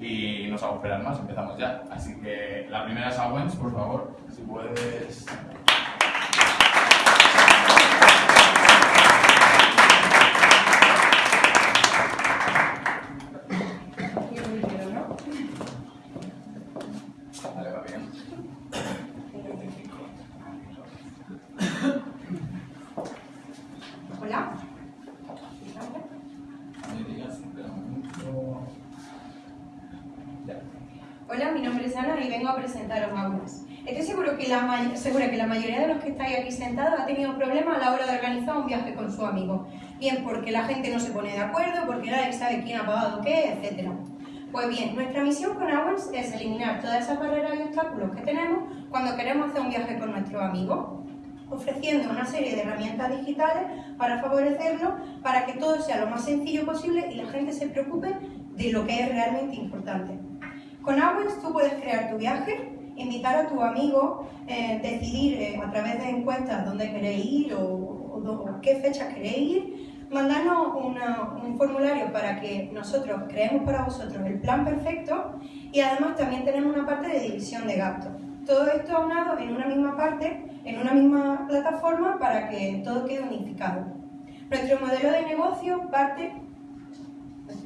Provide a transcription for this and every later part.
y no os hago esperar más, empezamos ya. Así que la primera es Awens, por favor, si puedes... Vale, va bien. Hola. Me digas, espera un momento. Ya. Hola, mi nombre es Ana y vengo a presentaros Aulas. Estoy seguro que la, ma- segura que la mayoría de los que estáis aquí sentados ha tenido problemas a la hora de organizar un viaje con su amigo. Bien porque la gente no se pone de acuerdo, porque nadie sabe quién ha pagado qué, etc. Pues bien, nuestra misión con Awens es eliminar todas esas barreras y obstáculos que tenemos cuando queremos hacer un viaje con nuestros amigos, ofreciendo una serie de herramientas digitales para favorecerlo, para que todo sea lo más sencillo posible y la gente se preocupe de lo que es realmente importante. Con Awens tú puedes crear tu viaje, invitar a tu amigo, eh, decidir eh, a través de encuestas dónde queréis ir o, qué fechas queréis ir, mandarnos un formulario para que nosotros creemos para vosotros el plan perfecto y además también tenemos una parte de división de gastos. Todo esto aunado en una misma parte, en una misma plataforma para que todo quede unificado. Nuestro modelo de negocio parte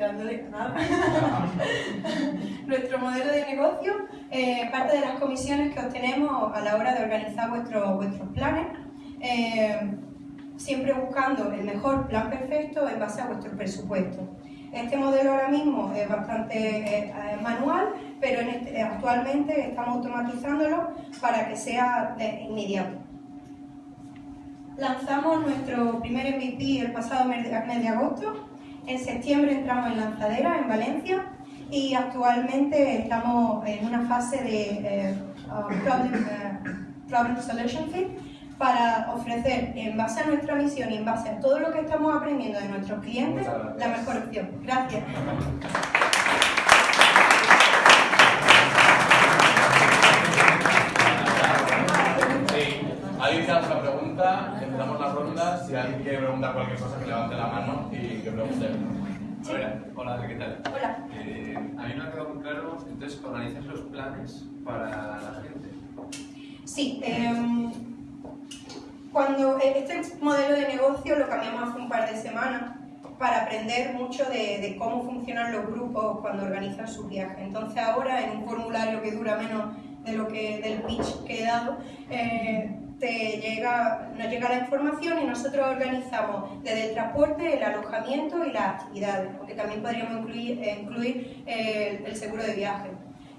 Nuestro modelo de negocio eh, parte de las comisiones que obtenemos a la hora de organizar vuestros vuestros planes, eh, siempre buscando el mejor plan perfecto en base a vuestro presupuesto. Este modelo ahora mismo es bastante eh, eh, manual, pero en este- actualmente estamos automatizándolo para que sea de inmediato. Lanzamos nuestro primer MVP el pasado mes de agosto. En septiembre entramos en lanzadera en Valencia y actualmente estamos en una fase de eh, problem, eh, problem Solution Fit para ofrecer en base a nuestra misión y en base a todo lo que estamos aprendiendo de nuestros clientes la mejor opción. Gracias. Sí, ¿alguien quiere hacer una pregunta? Empezamos la ronda. Si alguien quiere preguntar cualquier cosa, que levante la mano y que pregunte. A ver, Hola, ¿qué tal? Hola. Eh, a mí no me ha quedado muy claro, entonces, organizas los planes para la gente. Sí, em, cuando eh, este modelo de negocio lo cambiamos hace un par de semanas para aprender mucho de, de cómo funcionan los grupos cuando organizan sus viajes. Entonces ahora en un formulario que dura menos de lo que del pitch que he dado, eh, te llega, nos llega la información y nosotros organizamos desde el transporte, el alojamiento y las actividades, porque también podríamos incluir, eh, incluir eh, el, seguro de viaje.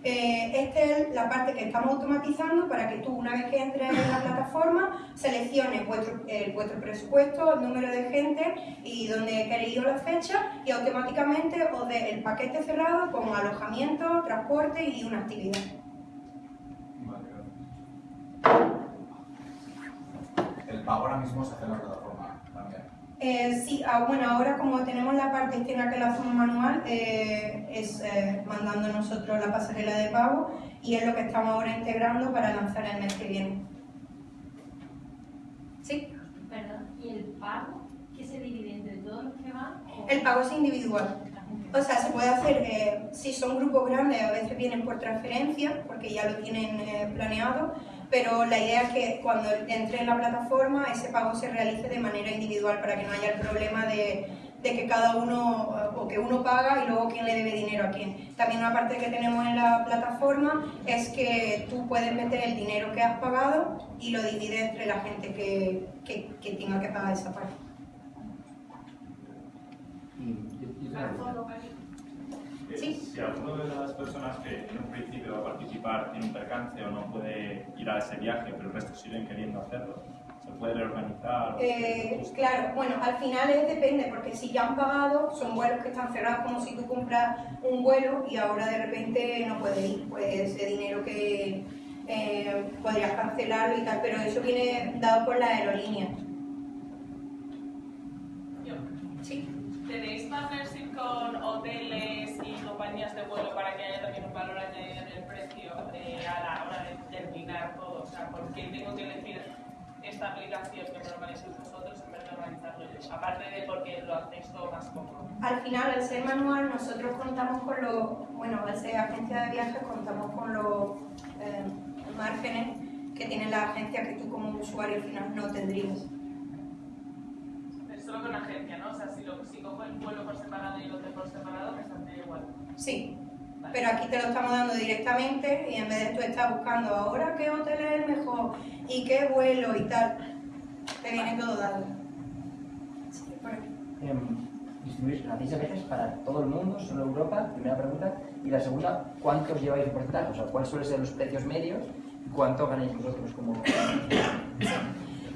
Eh, esta es la parte que estamos automatizando para que tú, una vez que entres en la plataforma, selecciones vuestro, vuestro presupuesto, el número de gente y dónde queréis la fecha y automáticamente os dé el paquete cerrado con alojamiento, transporte y una actividad. Ahora mismo se hace en la plataforma también. Eh, sí, ah, bueno, ahora como tenemos la parte externa que lo hacemos manual, eh, es eh, mandando nosotros la pasarela de pago y es lo que estamos ahora integrando para lanzar el mes que viene. ¿Sí? Perdón, ¿y el pago que se divide entre todos los que van? o El pago es individual. la? O sea, se puede hacer, eh, si son grupos grandes, a veces vienen por transferencia, porque ya lo tienen eh, planeado, pero la idea es que cuando entre en la plataforma ese pago se realice de manera individual para que no haya el problema de, que cada uno, eh, o que uno paga y luego quién le debe dinero a quién. También una parte que tenemos en la plataforma es que tú puedes meter el dinero que has pagado y lo divides entre la gente que, que, que tenga que pagar esa parte. Sí. Si alguno de las personas que en un principio va a participar en un percance o no puede ir a ese viaje, pero el resto siguen queriendo hacerlo, ¿se puede reorganizar? Eh, claro, bueno, al final es depende, porque si ya han pagado, son vuelos que están cerrados como si tú compras un vuelo y ahora de repente no puedes ir, pues ese dinero que eh, podrías cancelarlo y tal, pero eso viene dado por la aerolínea. Yo. Sí. ¿Tenéis partnership con hoteles y compañías de vuelo para que haya también un valor añadido en el precio eh, a la hora de terminar todo? O sea, ¿por qué tengo que elegir esta aplicación que me organizéis vosotros en vez de organizarlo? Aparte de porque lo hacéis todo más cómodo. Al final, al ser manual, nosotros contamos con los, bueno, al ser agencia de viajes, contamos con los eh, márgenes que tienen las agencias que tú como usuario al final no tendrías. Solo con agencia, ¿no? O sea, si, lo, si cojo el vuelo por separado y el hotel por separado, me saldría igual. Sí, Vale. pero aquí te lo estamos dando directamente y en vez de tú estar buscando ahora qué hotel es el mejor y qué vuelo y tal, te viene todo dado. Sí, por aquí. Em, distribuís, ¿Hacéis a veces para todo el mundo, solo Europa? Primera pregunta. Y la segunda, ¿cuántos lleváis de porcentaje? O sea, ¿cuáles suelen ser los precios medios? y ¿Cuánto ganáis vosotros como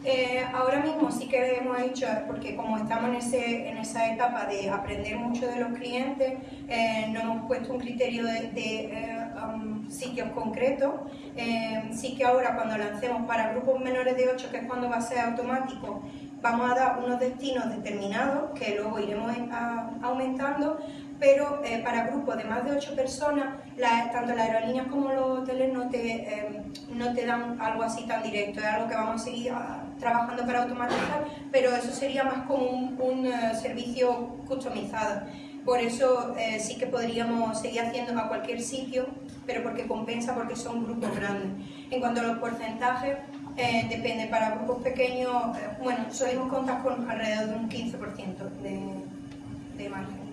Eh, ahora mismo sí que hemos hecho, porque como estamos en, esa etapa de aprender mucho de los clientes, eh, no hemos puesto un criterio de, eh, um, sitios concretos. Sí que ahora cuando lancemos para grupos menores de 8, que es cuando va a ser automático, vamos a dar unos destinos determinados que luego iremos aumentando, pero eh, para grupos de más de 8 personas, tanto las aerolíneas como los hoteles no te, eh, no te dan algo así tan directo, es algo que vamos a seguir ah, trabajando para automatizar, pero eso sería más como un, eh, servicio customizado. Por eso sí que podríamos seguir haciendo a cualquier sitio, pero porque compensa porque son grupos grandes. En cuanto a los porcentajes, depende, para grupos pequeños, eh, bueno, solemos contar con alrededor de un 15% de, de margen.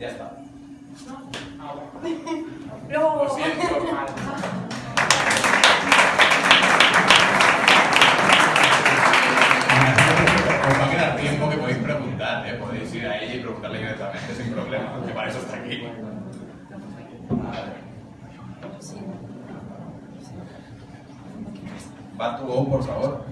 Ya está. Luego, Lo siento. Os va a quedar tiempo que podéis preguntar, ¿eh? podéis ir a ella y preguntarle directamente sin problema, que para eso está aquí. Va tu go, por favor.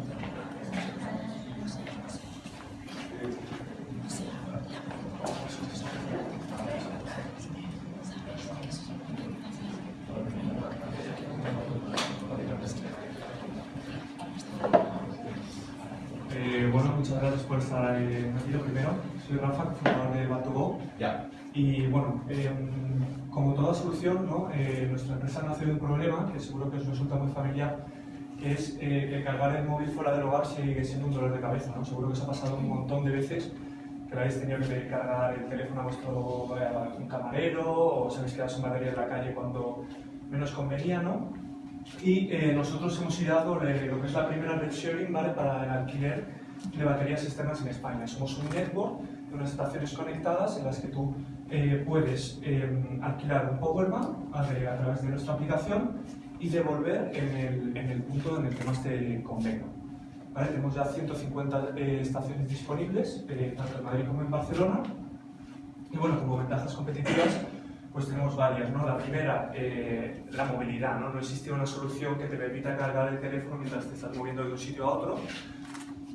Eh, bueno, muchas gracias por estar eh, aquí. Lo primero, soy Rafa, fundador de Batugo. Ya. Y bueno, eh, como toda solución, ¿no? Eh, nuestra empresa nace de un problema que seguro que os resulta muy familiar, que es eh, que cargar el móvil fuera del hogar sigue siendo un dolor de cabeza. ¿no? Seguro que os ha pasado un montón de veces que habéis tenido que cargar el teléfono a vuestro eh, a un camarero o os habéis quedado sin batería en la calle cuando menos convenía, ¿no? Y eh, nosotros hemos ideado lo que es la primera red sharing ¿vale? para el alquiler de baterías externas en España. Somos un network de unas estaciones conectadas en las que tú eh, puedes eh, alquilar un powerbank a, a través de nuestra aplicación y devolver en el, en el punto en el que más te convenga. ¿Vale? Tenemos ya 150 eh, estaciones disponibles, eh, tanto en Madrid como en Barcelona. Y bueno, como ventajas competitivas, pues tenemos varias, ¿no? La primera, eh, la movilidad, ¿no? No existe una solución que te permita cargar el teléfono mientras te estás moviendo de un sitio a otro.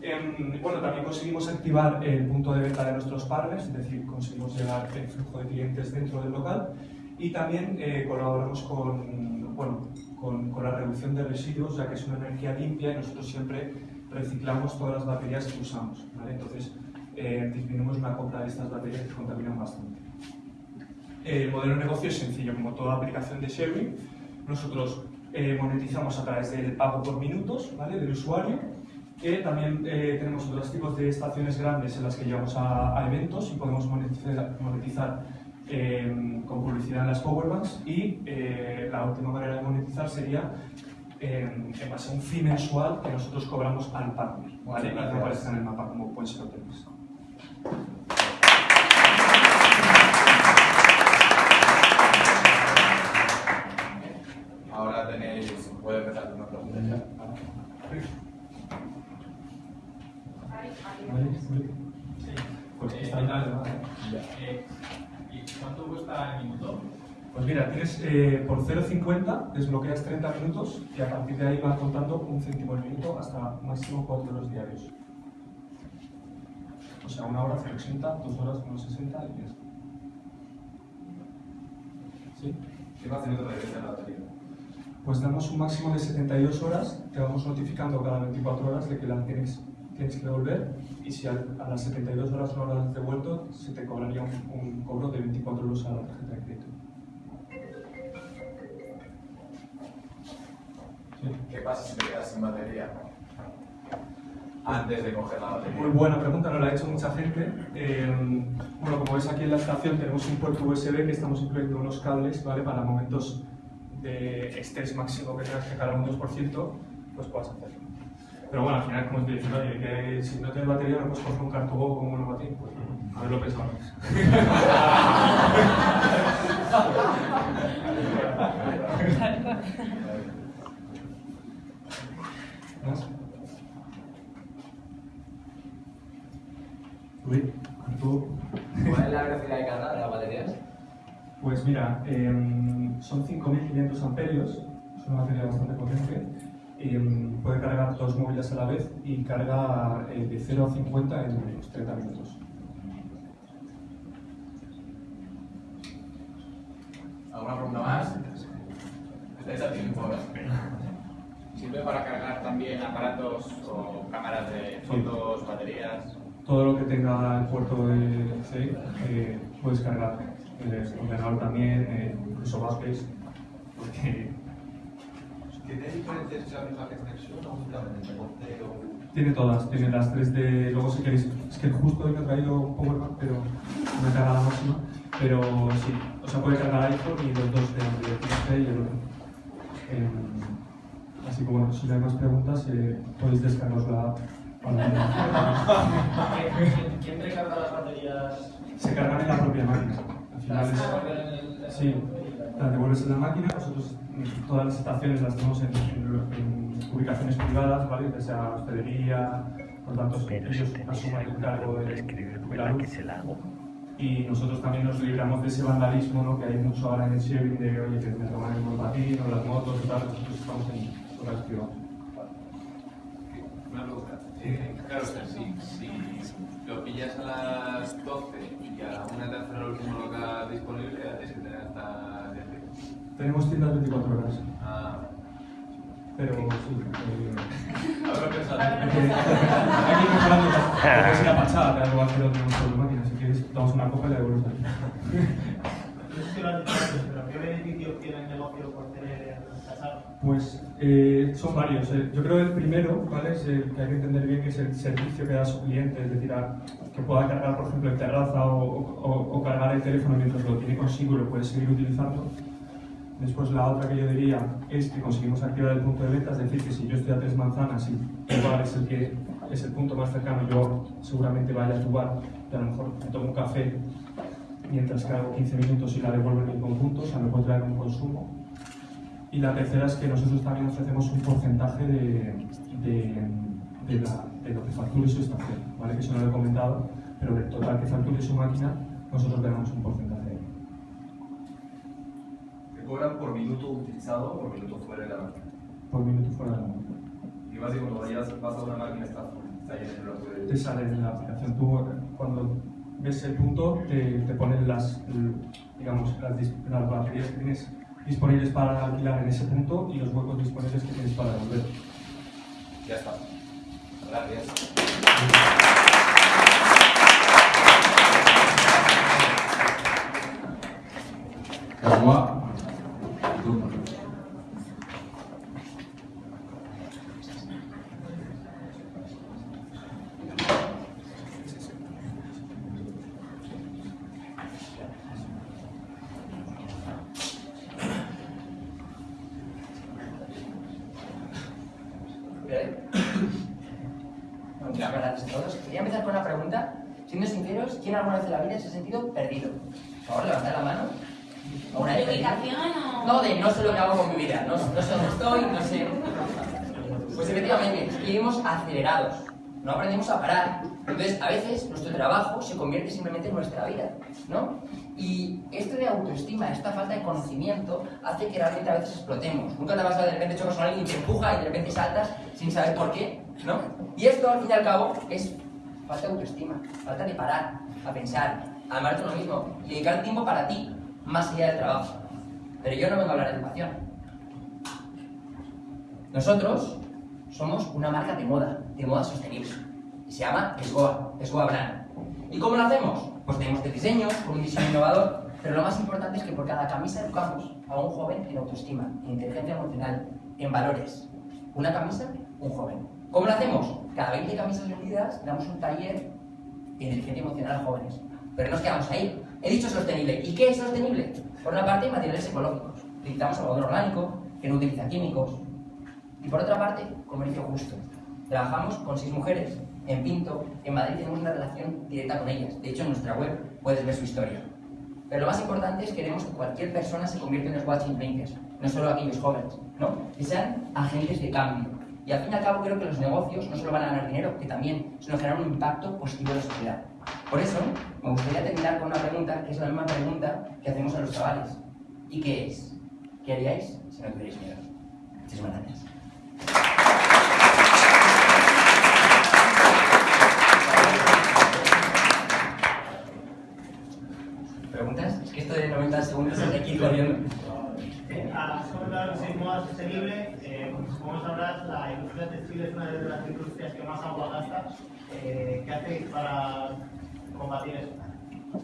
Em, bueno, también conseguimos activar el punto de venta de nuestros partners, es decir, conseguimos llevar el flujo de clientes dentro del local y también eh, colaboramos con, bueno, con, con la reducción de residuos, ya que es una energía limpia y nosotros siempre reciclamos todas las baterías que usamos, ¿vale? Entonces, eh, disminuimos la compra de estas baterías que contaminan bastante. El modelo de negocio es sencillo, como toda aplicación de sharing. Nosotros eh, monetizamos a través del pago por minutos ¿vale? del usuario. Que también eh, tenemos otros tipos de estaciones grandes en las que llevamos a, a eventos y podemos monetizar, monetizar eh, con publicidad en las powerbanks. Y eh, la última manera de monetizar sería eh, en base a un fee mensual que nosotros cobramos al partner. ¿vale? Y que aparezca en el mapa como pueden ser hoteles. Ahora tenéis, puede empezar una pregunta ya. Pues Eh, está ¿qué tal? ¿vale? Eh, ¿Y cuánto cuesta el minuto? Pues mira, tienes eh, por 0,50 desbloqueas 30 minutos y a partir de ahí vas contando un céntimo el minuto hasta máximo 4 euros diarios. O sea, una hora 0,80, dos horas 1,60 y está. ¿Sí? ¿Qué almacenamiento regresa la batería? Pues damos un máximo de 72 horas, te vamos notificando cada 24 horas de que la tienes, tienes que devolver y si al- a, las 72 horas no la has devuelto, se te cobraría un, un cobro de 24 euros a la tarjeta de crédito. Sí. ¿Qué pasa si te quedas sin batería? antes de coger la Muy batería? buena pregunta, nos la ha hecho mucha gente. Eh, bueno, como ves aquí en la estación tenemos un puerto USB que estamos incluyendo unos cables, ¿vale? Para momentos de estrés máximo que tengas que cargar un 2%, pues puedas hacerlo. Pero bueno, al final, como te diciendo, oye, que si no tienes batería no puedes coger un cartubo como un monopatín, pues haberlo pensado antes. ¿Más? Uy, cartubo. ¿Cuál es la velocidad de carga de las baterías? Pues mira, em, son 5.500 amperios, es una batería bastante potente. Em, puede cargar dos móviles a la vez y carga eh, de 0 a 50 en unos 30 minutos. ¿Alguna pregunta más? ¿Estáis a tiempo, eh? ¿Sirve para cargar también aparatos o cámaras de fotos, baterías? Todo lo que tenga el puerto de C eh, puedes cargar. El ordenador también, eh, incluso bases, porque ¿Tiene diferentes extensión o únicamente tiene todas, tiene las 3D, luego si queréis, es que justo hoy me he traído un Powerbank, pero no me carga la máxima, pero sí, o sea, puede cargar iPhone y los dos de Android, el C y el otro. Em, así que bueno, si no hay más preguntas, eh, podéis descargaros la app. ¿Quién- ¿Quién recarga las baterías? Se cargan en la propia máquina. Al final es, el- sí, las devuelves en la máquina, nosotros mm, todas las estaciones las tenemos en, en- en ubicaciones privadas, ¿vale? Ya sea hospedería, por tanto ellos asumen el cargo de, de la luz. Y nosotros también nos libramos de ese vandalismo, ¿no? Que hay mucho ahora en el sharing de, oye, que me roban el monopatín o las motos y tal, nosotros estamos en locales privados. Una pregunta. Eh, claro, si, si lo pillas a las 12 y a la 1 te hacen el último local disponible, tienes que tener hasta. Tenemos tiendas 24 horas, Ah, pero sí. eh, habrá pensado. Aquí la es la fachada, que algo va a hacer otro de máquina. Si quieres, damos una copa y la devolvemos aquí. Pero ¿qué beneficios tiene el negocio por tener casado? Pues eh, son varios. eh. Yo creo que el primero, ¿vale? Es el que hay que entender bien que es el servicio que da a su cliente, es decir, a- que pueda cargar, por ejemplo, en terraza o, o- o cargar el teléfono mientras lo tiene consigo y lo puede seguir utilizando. Después la otra que yo diría es que conseguimos activar el punto de venta, es decir, que si yo estoy a tres manzanas y tu bar es el que es el punto más cercano, yo seguramente vaya a tu bar y a lo mejor me tomo un café mientras cargo 15 minutos y la devuelvo en mi conjunto, o sea, me puedo traer un consumo. Y la tercera es que nosotros también ofrecemos un porcentaje de, de, lo que facture su estación, ¿vale? Que eso no lo he comentado, pero del total que facture su máquina, nosotros ganamos un porcentaje cobran por minuto utilizado o por minuto fuera de la máquina. por minuto fuera de la máquina. Y más cuando vayas, vas a una máquina está full, está no lo puedes... Te sale en la aplicación. Tú, cuando ves el punto, te, te ponen las, digamos, las, dis- las baterías que tienes disponibles para alquilar en ese punto y los huecos disponibles que tienes para devolver. Ya está. Gracias. Muchas gracias a todos. Quería empezar con una pregunta. Siendo sinceros, ¿quién alguna vez en la vida se ha sentido perdido? Por favor, levantad la mano. ¿Alguna vez ¿De perdido? ubicación o...? No, de no sé lo que hago con mi vida, no, no sé dónde estoy, no sé. Pues efectivamente, vivimos acelerados, no aprendemos a parar. Entonces, a veces nuestro simplemente en nuestra vida, ¿no? Y esto de autoestima, esta falta de conocimiento, hace que realmente a veces explotemos. Nunca te vas a de repente chocas con alguien y te empuja y de repente saltas sin saber por qué, ¿no? Y esto, al fin y al cabo, es falta de autoestima, falta de parar, a pensar, a amarte uno mismo y dedicar tiempo para ti, más allá del trabajo. Pero yo no vengo a hablar de educación. Nosotros somos una marca de moda, de moda sostenible. Y se llama Esgoa, Esgoa Brand. ¿Y cómo lo hacemos? Pues tenemos de diseños, con un diseño innovador, pero lo más importante es que por cada camisa educamos a un joven en autoestima, en inteligencia emocional, en valores. Una camisa, un joven. ¿Cómo lo hacemos? Cada 20 camisas vendidas damos un taller de inteligencia emocional a jóvenes. Pero no nos quedamos ahí. He dicho sostenible. ¿Y qué es sostenible? Por una parte, materiales ecológicos. Utilizamos algodón orgánico, que no utiliza químicos. Y por otra parte, comercio justo. Trabajamos con seis mujeres en Pinto. En Madrid tenemos una relación directa con ellas. De hecho, en nuestra web puedes ver su historia. Pero lo más importante es que queremos que cualquier persona se convierta en los watching drinkers, no solo aquellos jóvenes, ¿no? Que sean agentes de cambio. Y al fin y al cabo creo que los negocios no solo van a ganar dinero, que también, sino generar un impacto positivo en la sociedad. Por eso, me gustaría terminar con una pregunta, que es la misma pregunta que hacemos a los chavales. ¿Y qué es? ¿Qué haríais si no tuvierais miedo? Muchísimas gracias. ¿Preguntas? Es que esto de 90 segundos es de aquí corriendo. Has comentado que sois moda sostenible. Eh, como sabrás, la industria textil es una de las industrias que más agua gasta. Eh, ¿Qué hacéis para combatir eso?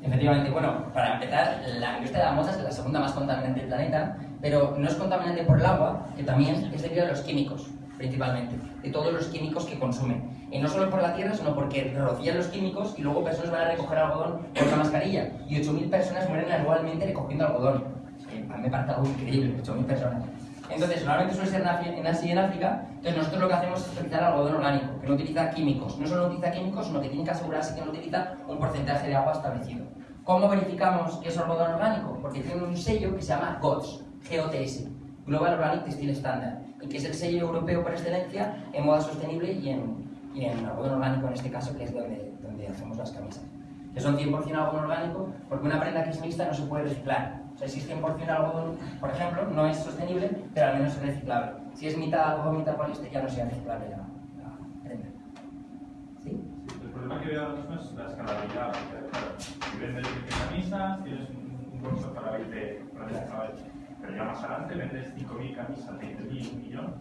Efectivamente, bueno, para empezar, la industria de la moda es la segunda más contaminante del planeta, pero no es contaminante por el agua, que también es debido a los químicos, principalmente, de todos los químicos que consumen. Y no solo por la tierra, sino porque rocían los químicos y luego personas van a recoger algodón con una mascarilla. Y 8.000 personas mueren anualmente recogiendo algodón. Me parece algo increíble, 8.000 personas. Entonces, normalmente suele ser en Asia y en África, entonces nosotros lo que hacemos es utilizar algodón orgánico, que no utiliza químicos. No solo no utiliza químicos, sino que tiene que asegurarse que no utiliza un porcentaje de agua establecido. ¿Cómo verificamos que es algodón orgánico? Porque tiene un sello que se llama GOTS, GOTS, Global Organic Textile Standard, y que es el sello europeo por excelencia en moda sostenible y en, y en algodón orgánico en este caso, que es donde, donde hacemos las camisas. Que son 100% algodón orgánico, porque una prenda que es mixta no se puede reciclar. O sea, si es 100% algodón, por ejemplo, no es sostenible, pero al menos es reciclable. Si es mitad algodón, mitad poliéster, ya no sea reciclable la, la prenda. ¿Sí? El problema que veo ahora mismo es la escalabilidad. si vendes 20 camisas, tienes un, bolso para 20 prendas de cabello. Pero ya más adelante vendes 5.000 camisas, 20.000, un millón.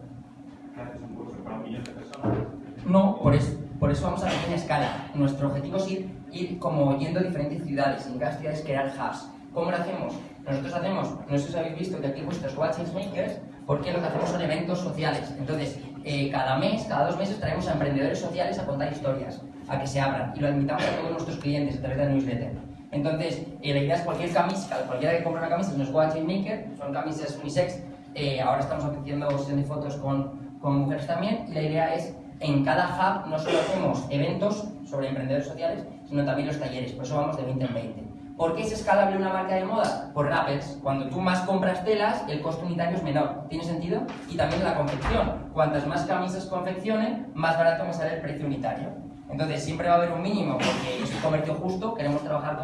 ¿Qué haces un bolso para un millón de personas? No, por eso, por eso vamos a pequeña escala. Nuestro objetivo es ir, ir como yendo a diferentes ciudades, en cada ciudad es crear hubs. ¿Cómo lo hacemos? Nosotros hacemos, no sé si habéis visto que aquí vuestros Watching Makers, porque lo que hacemos son eventos sociales. Entonces, eh, cada mes, cada dos meses traemos a emprendedores sociales a contar historias, a que se abran, y lo invitamos a todos nuestros clientes a través de newsletter. Entonces, eh, la idea es cualquier camisa, cualquiera que compre una camisa, es Watching Maker, son camisas unisex. Eh, ahora estamos haciendo sesión de fotos con, con mujeres también, y la idea es en cada hub no solo hacemos eventos sobre emprendedores sociales, sino también los talleres, por eso vamos de 20 en 20. ¿Por qué es escalable una marca de moda? Por rappels. Cuando tú más compras telas, el costo unitario es menor. ¿Tiene sentido? Y también la confección. Cuantas más camisas confeccione, más barato me sale el precio unitario. Entonces siempre va a haber un mínimo porque es un comercio justo, queremos trabajar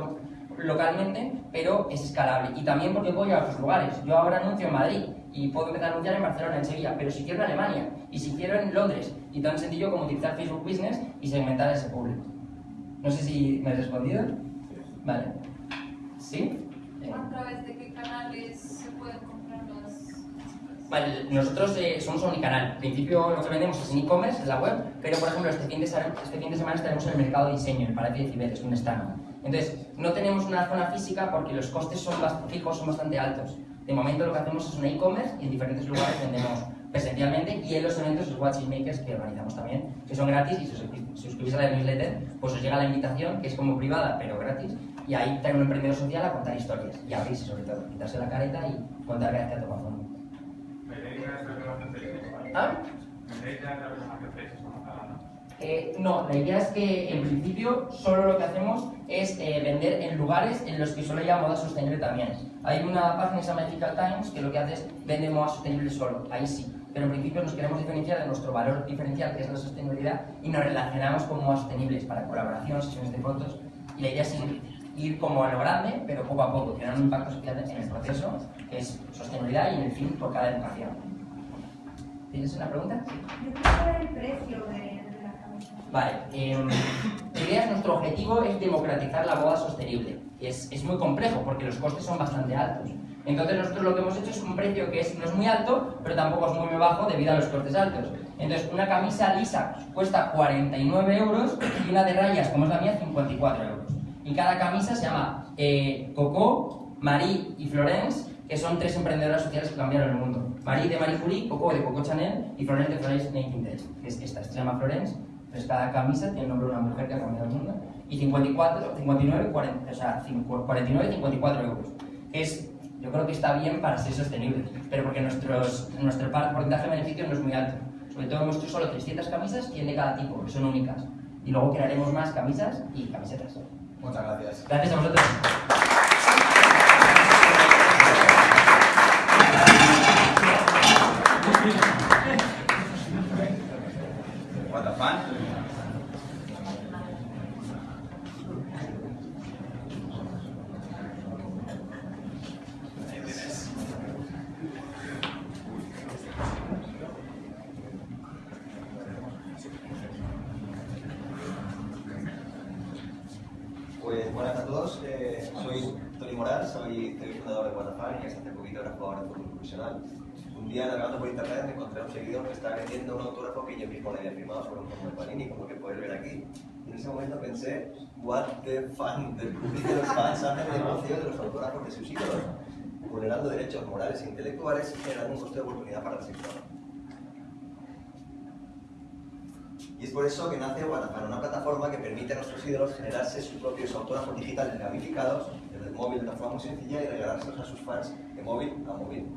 localmente, pero es escalable. Y también porque puedo ir a otros lugares. Yo ahora anuncio en Madrid y puedo empezar a anunciar en Barcelona, en Sevilla, pero si quiero en Alemania y si quiero en Londres, y tan sencillo como utilizar Facebook Business y segmentar ese público. No sé si me he respondido. Vale. ¿Sí? ¿A través de qué canales se pueden comprar las Vale, nosotros eh, somos omnicanal. En principio lo que vendemos es en e-commerce, en la web, pero por ejemplo este fin de, semana, este fin de semana estaremos en el mercado de diseño, en Palacio de Cibeles, un stand. Entonces, no tenemos una zona física porque los costes son fijos, son bastante altos. De momento lo que hacemos es un e-commerce y en diferentes lugares vendemos presencialmente y en los eventos los Watching Makers que organizamos también, que son gratis y si os suscri- suscribís a la newsletter, pues os llega la invitación, que es como privada, pero gratis, y ahí trae un emprendedor social a contar historias y abrirse sobre todo, quitarse la careta y contar que hace a tocado fondo. ¿Vendéis ya esta relación de ¿Ah? Eh, no, la idea es que en principio solo lo que hacemos es eh, vender en lugares en los que solo haya moda sostenible también. Hay una página que se llama Ethical Times que lo que hace es vende moda sostenible solo, ahí sí. Pero en principio nos queremos diferenciar de nuestro valor diferencial que es la sostenibilidad y nos relacionamos con modas sostenibles para colaboración, sesiones de fotos y la idea es ir, ir como a lo grande pero poco a poco, crear un impacto social en el proceso que es sostenibilidad y en el fin por cada educación. ¿Tienes una pregunta? Yo quiero saber el precio de. Vale, em, la idea es, nuestro objetivo es democratizar la moda sostenible. Es, es muy complejo porque los costes son bastante altos. Entonces nosotros lo que hemos hecho es un precio que es, no es muy alto, pero tampoco es muy bajo debido a los costes altos. Entonces una camisa lisa cuesta 49 euros y una de rayas, como es la mía, 54 euros. Y cada camisa se llama eh, Coco, Marie y Florence que son tres emprendedoras sociales que cambiaron el mundo. Marie de Marie Curie, Coco de Coco Chanel y Florence de Florence Nightingale, que es esta, se llama Florence, entonces cada camisa tiene el nombre de una mujer que ha cambiado el mundo, y 54, 59, 40, o sea, 49 y 54 euros, que es, yo creo que está bien para ser sostenible, pero porque nuestros, nuestro porcentaje de beneficio no es muy alto. Sobre todo hemos hecho solo 300 camisas, 100 de cada tipo, que son únicas. Y luego crearemos más camisas y camisetas. Muchas gracias. Gracias a vosotros. What the fan? Ahí tienes. Pues buenas a todos, eh, soy Tony Moral, soy, soy fundador de Guatafán y hasta hace poquito era jugador de fútbol profesional. Un día navegando por internet me encontré a un seguidor que estaba vendiendo un autógrafo que yo mismo le había firmado sobre un tomo de Panini, como que podéis ver aquí. Y en ese momento pensé, what the fan, del público de los fans hacen negocio de los autógrafos de sus ídolos, vulnerando derechos morales e intelectuales y generando un coste de oportunidad para el sector. Y es por eso que nace Guatafan, una plataforma que permite a nuestros ídolos generarse sus propios autógrafos digitales gamificados desde el móvil de una forma muy sencilla y regalárselos a sus fans de móvil a móvil.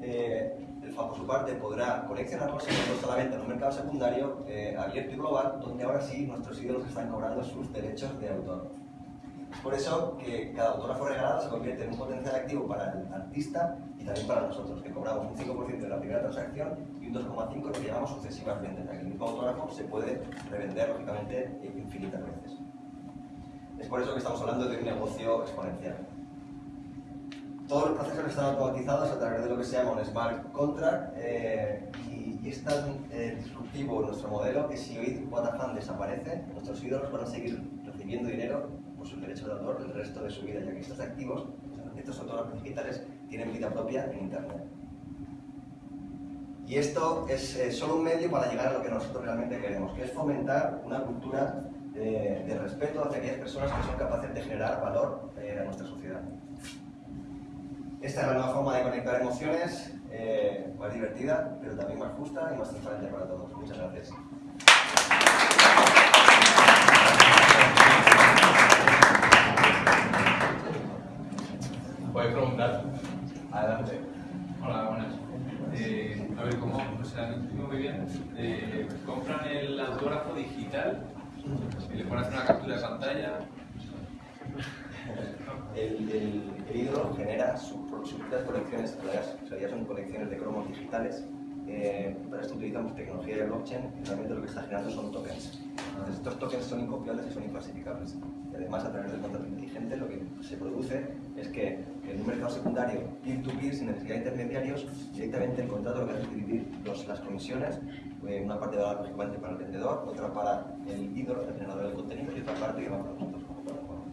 Eh, Por su parte, podrá coleccionarlos y ponerlos a la venta en un mercado secundario eh, abierto y global, donde ahora sí nuestros ídolos están cobrando sus derechos de autor. Es por eso que cada autógrafo regalado se convierte en un potencial activo para el artista y también para nosotros, que cobramos un 5% de la primera transacción y un 2,5% lo que llamamos sucesivas ventas, el mismo autógrafo se puede revender, lógicamente, infinitas veces. Es por eso que estamos hablando de un negocio exponencial. Todos los procesos están automatizados a través de lo que se llama un smart contract eh, y, es tan eh, disruptivo nuestro modelo que si hoy Watafan desaparece, nuestros ídolos van a seguir recibiendo dinero por sus derechos de autor el resto de su vida, ya que estos activos, estos autógrafos digitales, tienen vida propia en Internet. Y esto es eh, solo un medio para llegar a lo que nosotros realmente queremos, que es fomentar una cultura eh, de respeto hacia aquellas personas que son capaces de generar valor a nuestra sociedad. Esta es la nueva forma de conectar emociones, eh, más divertida, pero también más justa y más transparente para todos. Muchas gracias. Podéis preguntar. Adelante. Hola, buenas. Eh, a ver, ¿cómo? O sea, no entiendo muy bien. Eh, compran el autógrafo digital y le pones una captura de pantalla. El, el, el ídolo genera sus su propias colecciones, ya son colecciones de cromos digitales. Eh, para esto utilizamos tecnología de blockchain y realmente lo que está generando son tokens. Estos tokens son incopiables y son inclasificables. Además, a través del contrato inteligente, lo que se produce es que en un mercado secundario, peer-to-peer, sin necesidad de intermediarios, directamente el contrato lo que hace es dividir las comisiones, eh, una parte va lógicamente para el vendedor, otra para el ídolo, el generador del contenido, y otra parte que va para nosotros como plataforma.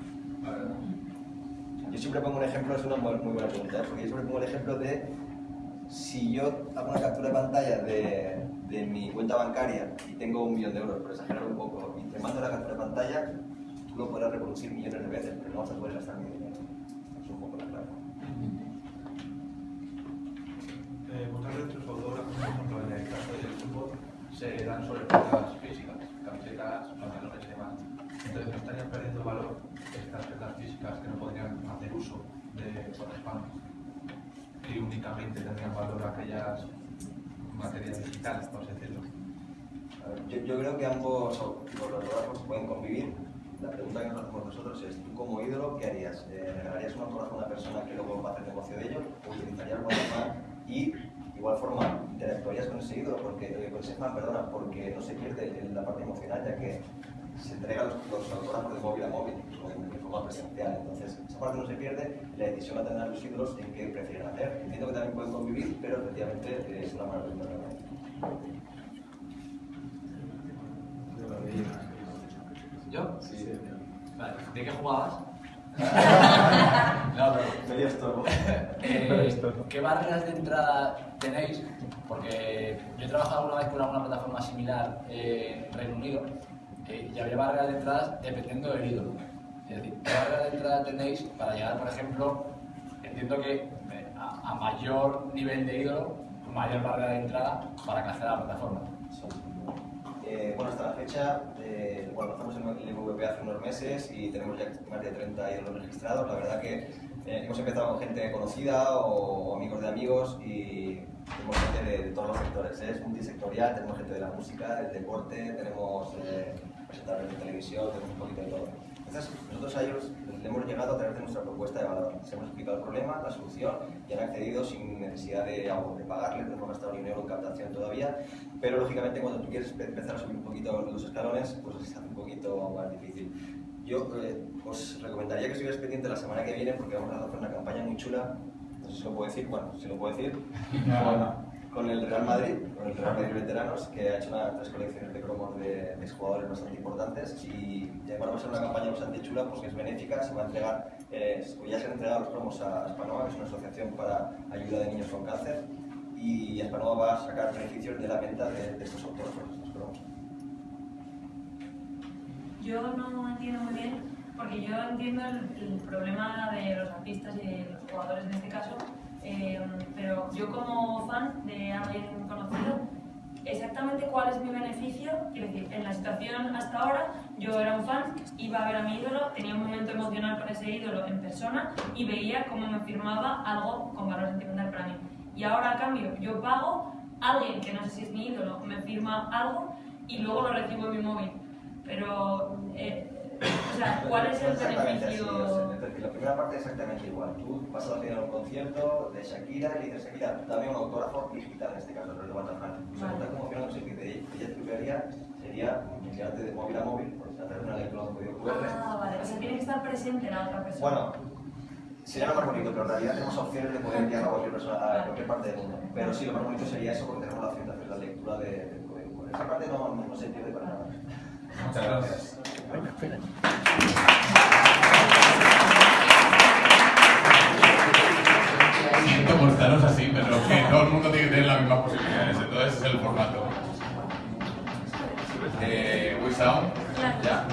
Yo siempre pongo un ejemplo, es una muy, buena pregunta, ¿eh? porque yo siempre pongo el ejemplo de si yo hago una captura de pantalla de, de, mi cuenta bancaria y tengo un millón de euros, por exagerar un poco, y te mando la captura de pantalla, tú lo podrás reproducir millones de veces, pero no vas a poder gastar mi dinero. Es un poco la clave. Eh, se dan sobre físicas, camisetas, pantalones y demás. Entonces no estarían perdiendo valor estas prendas físicas que no podrían hacer uso de spam y únicamente tendrían valor aquellas materias digitales, por decirlo. Yo, creo que ambos de autógrafos pueden convivir. La pregunta que nos hacemos nosotros es, ¿tú como ídolo qué harías? Eh, ¿Regalarías un autógrafo a una persona que luego va a hacer negocio de ello? ¿O utilizarías el fan y, igual forma, interactuarías con ese ídolo, porque, eh, con ese fan, perdona, porque no se pierde la parte emocional, ya que se entregan los, los autógrafos de móvil a móvil, de forma presencial. Entonces, esa parte no se pierde y la decisión la tendrán los ídolos en qué prefieren hacer. Entiendo que también pueden convivir, pero efectivamente eh, es una pregunta realmente. ¿Yo? Sí. Vale. ¿De qué jugabas? no, pero sería estorbo. eh, ¿Qué barreras de entrada tenéis? Porque yo he trabajado alguna vez con alguna plataforma similar eh, en Reino Unido eh, y había barreras de entrada dependiendo del ídolo. Es decir, ¿qué barreras de entrada tenéis para llegar, por ejemplo, entiendo que eh, a mayor nivel de ídolo, mayor barrera de entrada para acceder a la plataforma. Eh, bueno, hasta la fecha, eh, bueno, en el MVP hace unos meses y tenemos ya más de 30 ídolos registrados. La verdad que hemos empezado con gente conocida o, amigos de amigos y tenemos gente de, de todos los sectores. Es multisectorial, tenemos gente de la música, del deporte, tenemos presentadores de televisión, tenemos un poquito de todo. Entonces, nosotros a ellos le hemos llegado a través de nuestra propuesta de valor. Les hemos explicado el problema, la solución y han accedido sin necesidad de, de pagarle, no hemos gastado ni un euro en captación todavía, pero lógicamente cuando tú quieres pe- empezar a subir un poquito los escalones, pues se hace un poquito más difícil. Yo eh, os recomendaría que estuvierais pendiente la semana que viene porque vamos a hacer una campaña muy chula, no sé si lo puedo decir, bueno, si lo puedo decir, con, con el Real Madrid, con el Real Madrid Veteranos, que ha hecho una, tres colecciones de cromos de, de jugadores bastante importantes y ya bueno, va a ser una campaña bastante chula porque es benéfica, se va a entregar, eh, ya se han entregado los cromos a Aspanova, que es una asociación para ayuda de niños con cáncer, y Aspanova va a sacar beneficios de la venta de, de estos autógrafos, estos cromos. Yo no entiendo muy bien, porque yo entiendo el, el problema de los artistas y de los jugadores en este caso, eh, pero yo como fan de alguien conocido, exactamente cuál es mi beneficio, quiero decir, en la situación hasta ahora, yo era un fan, iba a ver a mi ídolo, tenía un momento emocional con ese ídolo en persona y veía cómo me firmaba algo con valor sentimental para mí. Y ahora a cambio, yo pago, alguien que no sé si es mi ídolo me firma algo y luego lo recibo en mi móvil. Pero, eh, o sea, ¿cuál es el Exactamente así, beneficio? o sea, es decir, la primera parte es exactamente igual. Tú vas a a un concierto de Shakira y le dices, Shakira, dame un autógrafo digital, en este caso, no es de Batafran. O sea, está conmocionado, no sé qué te- ella te haría sería enviarte de móvil a móvil, pues, hacer una lectura de un código QR. Ah, vale, o sea, tiene que estar presente la otra persona. Bueno, sería lo más bonito, pero en realidad tenemos opciones de poder enviarlo a cualquier persona, a cualquier parte del mundo. Pero sí, lo más bonito sería eso porque tenemos la opción de hacer la lectura de, del código QR. Esa parte no, no se pierde para nada. Muchas gracias. Siento por estaros así, pero que todo el mundo tiene que tener las mismas posibilidades, entonces es el formato. Eh, Wisound, ya.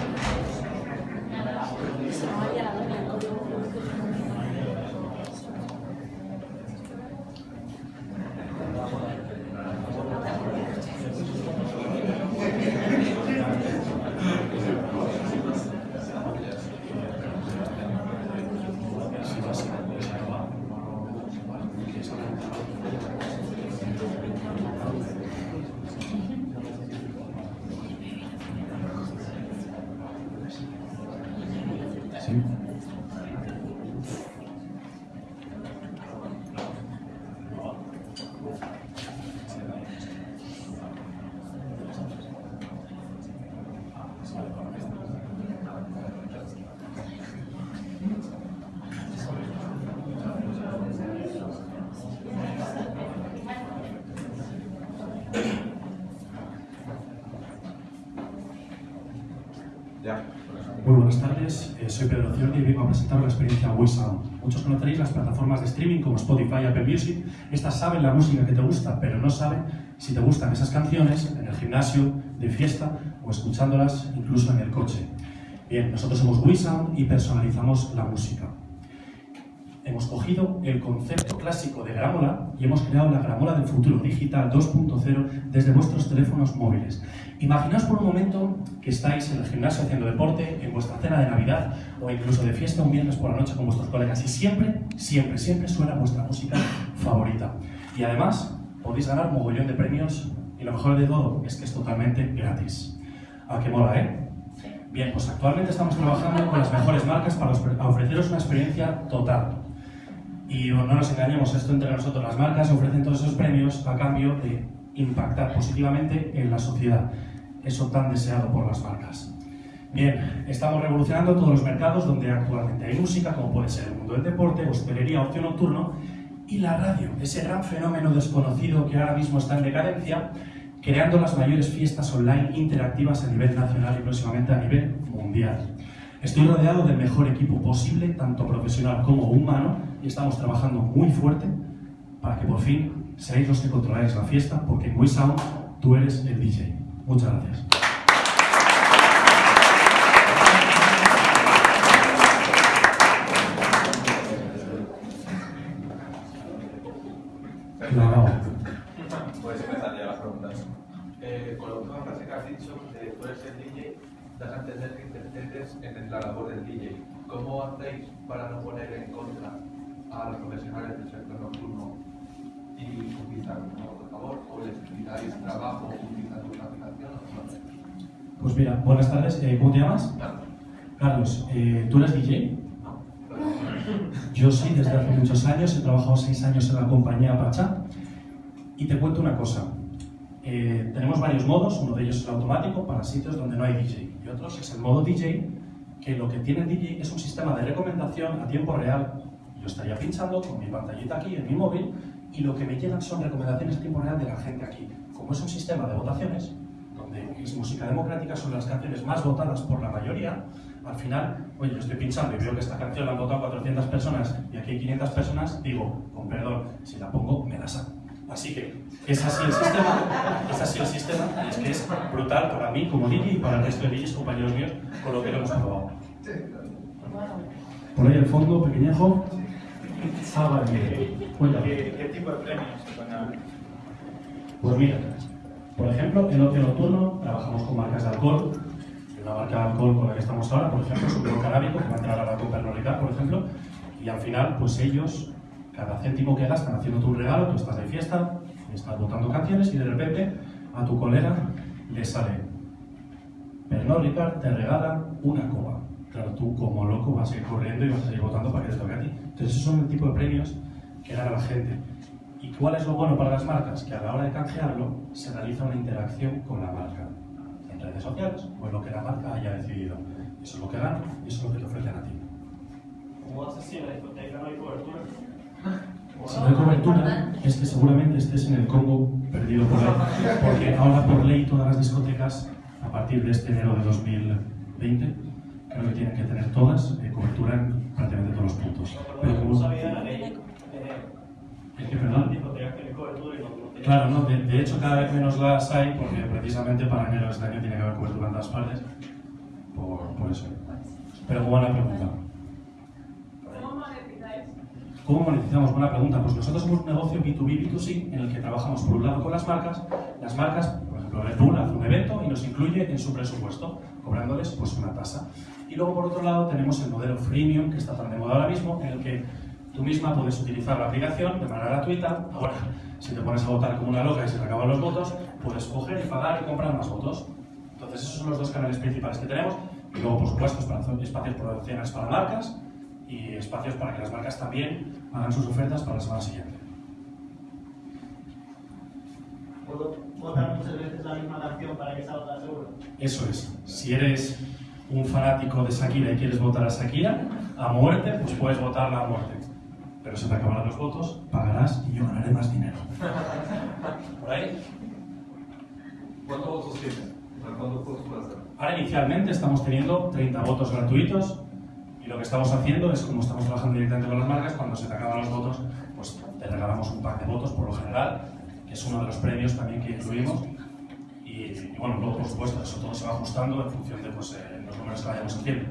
Ya. Muy buenas tardes, Ciordi y vengo a presentar la experiencia WeSound. Muchos conoceréis las plataformas de streaming como Spotify Apple Music. Estas saben la música que te gusta, pero no saben si te gustan esas canciones en el gimnasio, de fiesta o escuchándolas incluso en el coche. Bien, nosotros somos WeSound y personalizamos la música. Hemos cogido el concepto clásico de gramola y hemos creado la gramola del futuro digital 2.0 desde vuestros teléfonos móviles. Imaginaos por un momento que estáis en el gimnasio haciendo deporte, en vuestra cena de Navidad o incluso de fiesta un viernes por la noche con vuestros colegas y siempre, siempre, siempre suena vuestra música favorita. Y además podéis ganar mogollón de premios y lo mejor de todo es que es totalmente gratis. ¿A qué mola, eh? Bien, pues actualmente estamos trabajando con las mejores marcas para ofre- ofreceros una experiencia total. Y no nos engañemos, esto entre nosotros, las marcas ofrecen todos esos premios a cambio de impactar positivamente en la sociedad, eso tan deseado por las marcas. Bien, estamos revolucionando todos los mercados donde actualmente hay música, como puede ser el mundo del deporte, hostelería, ocio nocturno, y la radio, ese gran fenómeno desconocido que ahora mismo está en decadencia, creando las mayores fiestas online interactivas a nivel nacional y próximamente a nivel mundial. Estoy rodeado del mejor equipo posible, tanto profesional como humano, y estamos trabajando muy fuerte para que por fin seáis los que controláis la fiesta, porque en WeSound tú eres el DJ. Muchas gracias. Preguntas. Eh, con la última frase que has dicho, tú eres el DJ, que en la labor del DJ. ¿Cómo para no poner en contra a los profesionales del sector nocturno y utilizar un por favor? ¿O les quitáis trabajo utilizando una aplicación o no? Pues mira, buenas tardes. Eh, ¿Cómo te llamas? Carlos, eh, ¿tú eres DJ? Yo sí, desde hace muchos años. He trabajado seis años en la compañía Pacha. Y te cuento una cosa. Eh, tenemos varios modos. Uno de ellos es el automático para sitios donde no hay DJ. Y otros es el modo DJ, que lo que tiene el DJ es un sistema de recomendación a tiempo real. Yo estaría pinchando con mi pantallita aquí en mi móvil y lo que me llegan son recomendaciones a tiempo real de la gente aquí. Como es un sistema de votaciones, donde es música democrática, son las canciones más votadas por la mayoría, al final, oye, yo estoy pinchando y veo que esta canción la han votado 400 personas y aquí hay 500 personas, digo, con perdón, si la pongo, me la saco. Así que es así el sistema, es así el sistema, y es que es brutal para mí como DJ y para el resto de DJs, compañeros míos, con lo que lo hemos probado. Por ahí al fondo, pequeñejo. Ah, vale. ¿Qué, ¿Qué tipo de premios se van a...? Pues mira, por ejemplo, en ocio nocturno trabajamos con marcas de alcohol. Una marca de alcohol con la que estamos ahora, por ejemplo, Supero Canábico, que va a entrar a la Copa Pernod Ricard, por ejemplo. Y al final, pues ellos, cada céntimo que gastan haciendo tu regalo, tú estás de fiesta, estás votando canciones y de repente a tu colega le sale Pernod Ricard te regala una copa. Claro, tú como loco vas a ir corriendo y vas a ir votando para que te toque a ti. Entonces, esos son el tipo de premios que dan a la gente. ¿Y cuál es lo bueno para las marcas? Que a la hora de canjearlo se realiza una interacción con la marca en redes sociales o en lo que la marca haya decidido. Eso es lo que gana y eso es lo que te ofrecen a ti. ¿Cómo haces si en la discoteca no hay cobertura? Si no hay cobertura, es que seguramente estés en el Congo perdido por ahí. Porque ahora, por ley, todas las discotecas, a partir de este enero de 2020, creo que tienen que tener todas eh, cobertura en prácticamente todos los puntos. Pero ¿Cómo como- sabía la ley? ¿El qué, perdón? Discotecas que tenía- Claro, no, de, de hecho cada vez menos las hay porque precisamente para enero de este año tiene que haber cobertura en todas partes. Por, por eso. Pero buena pregunta. ¿Cómo monetizáis? ¿Cómo monetizamos? Buena pregunta. Pues nosotros somos un negocio B2B, B2C en el que trabajamos por un lado con las marcas. Las marcas, Red Bull hace un evento y nos incluye en su presupuesto, cobrándoles pues una tasa. Y luego por otro lado tenemos el modelo freemium que está tan de moda ahora mismo, en el que tú misma puedes utilizar la aplicación de manera gratuita. Ahora, si te pones a votar como una loca y se te acaban los votos, puedes coger y pagar y comprar más votos. Entonces esos son los dos canales principales que tenemos. Y luego, por supuesto, espacios promocionales para marcas y espacios para que las marcas también hagan sus ofertas para la semana siguiente. ¿Puedo votar muchas veces la misma canción para que salga seguro? Eso es. Si eres un fanático de Shakira y quieres votar a Shakira a muerte, pues puedes votarla a muerte. Pero se te acabarán los votos, pagarás y yo ganaré más dinero. ¿Por ahí? ¿Cuántos votos tienes? ¿Cuántos votos puedes hacer? Ahora inicialmente estamos teniendo 30 votos gratuitos y lo que estamos haciendo es, como estamos trabajando directamente con las marcas, cuando se te acaban los votos, pues te regalamos un pack de votos por lo general, es uno de los premios también que incluimos. Y, y bueno, luego por supuesto, eso todo se va ajustando en función de pues, eh, los números que vayamos haciendo.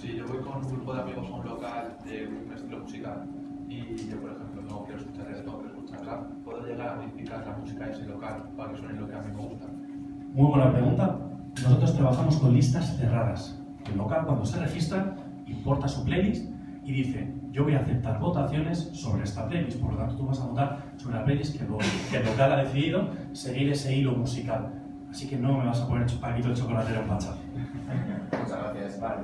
Si yo voy con un grupo de amigos a un local de un estilo musical y yo, por ejemplo, no quiero escuchar reggaetón, quiero escuchar rap, ¿puedo llegar a modificar la música de ese local para que suene lo que a mí me gusta? Muy buena pregunta. Nosotros trabajamos con listas cerradas. El local, cuando se registra, importa su playlist y dice, yo voy a aceptar votaciones sobre esta playlist. Por lo tanto, tú vas a votar sobre la playlist que, lo- que el local ha decidido seguir ese hilo musical. Así que no me vas a poner paquito de chocolatero en pacha. Muchas gracias. Vale,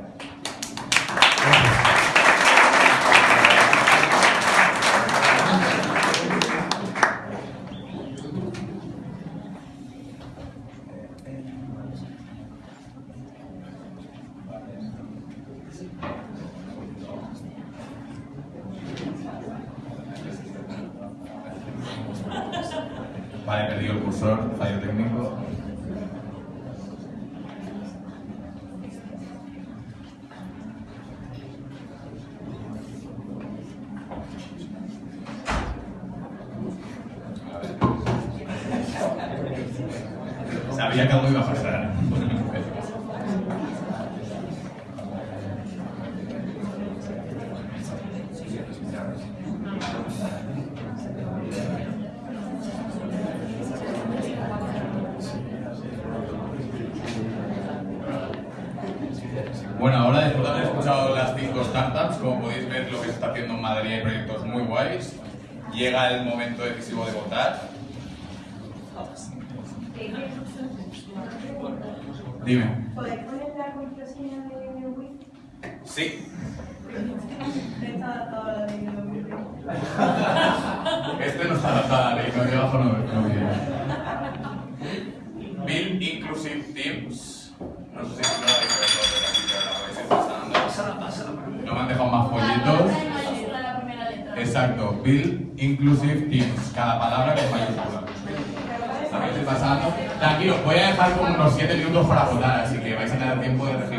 Sabía que algo iba a pasar. Bueno, ahora después de haber escuchado las cinco startups, como podéis ver lo que se está haciendo en Madrid hay proyectos muy guays. Llega el momento decisivo de votar. Dime. ¿Podéis poner la contraseña de Wii? Sí. Está adaptado a la de Wii. Este no está adaptado a la ley, no debajo no, no. Build Inclusive Teams. No sé si no lo habéis visto de la. No me han dejado más folletos. letra. Exacto, Build Inclusive Teams. Cada palabra con mayúscula. Ir pasando. Tranquilo, voy a dejar como unos 7 minutos para votar, así que vais a tener tiempo de registrar.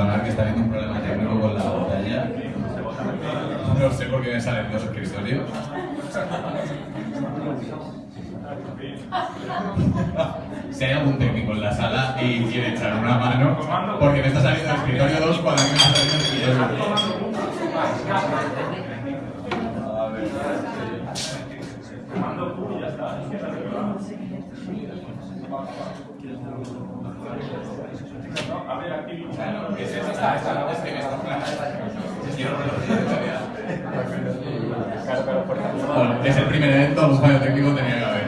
perdonar que está habiendo un problema técnico con la pantalla. No sé por qué me salen dos escritorios. si hay algún técnico en la sala y quiere echar una mano, porque me está saliendo el escritorio 2 cuando mí me está saliendo el escritorio 2. Bueno, es el primer evento, un fallo técnico tenía que haber.